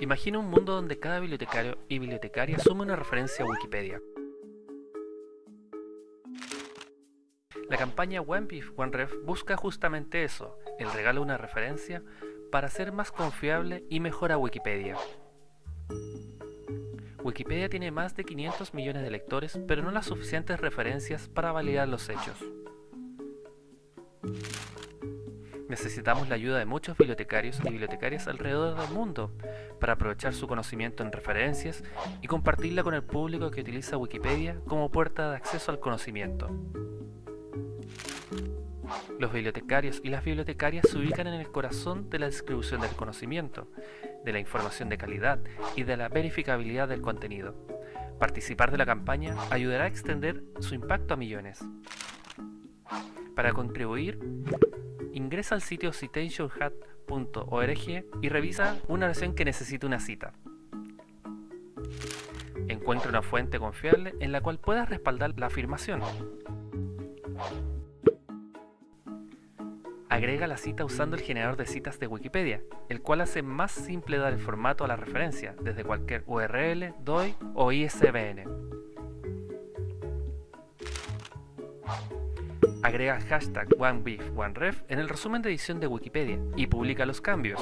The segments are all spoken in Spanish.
Imagina un mundo donde cada bibliotecario y bibliotecaria asume una referencia a Wikipedia. La campaña OneBeef OneRef busca justamente eso, el regalo de una referencia para hacer más confiable y mejor a Wikipedia. Wikipedia tiene más de 500 millones de lectores, pero no las suficientes referencias para validar los hechos. Necesitamos la ayuda de muchos bibliotecarios y bibliotecarias alrededor del mundo para aprovechar su conocimiento en referencias y compartirla con el público que utiliza Wikipedia como puerta de acceso al conocimiento. Los bibliotecarios y las bibliotecarias se ubican en el corazón de la distribución del conocimiento, de la información de calidad y de la verificabilidad del contenido. Participar de la campaña ayudará a extender su impacto a millones. Para contribuir, ingresa al sitio citationhat.org y revisa una oración que necesite una cita. Encuentra una fuente confiable en la cual puedas respaldar la afirmación. Agrega la cita usando el generador de citas de Wikipedia, el cual hace más simple dar el formato a la referencia desde cualquier URL, DOI o ISBN. Agrega hashtag OneBeefOneRef en el resumen de edición de Wikipedia y publica los cambios.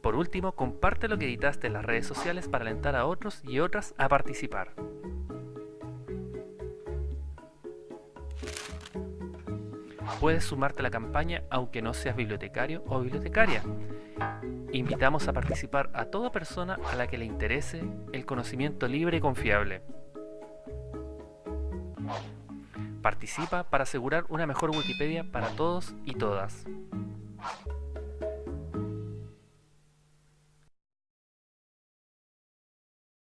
Por último, comparte lo que editaste en las redes sociales para alentar a otros y otras a participar. Puedes sumarte a la campaña aunque no seas bibliotecario o bibliotecaria. Invitamos a participar a toda persona a la que le interese el conocimiento libre y confiable. Participa para asegurar una mejor Wikipedia para todos y todas.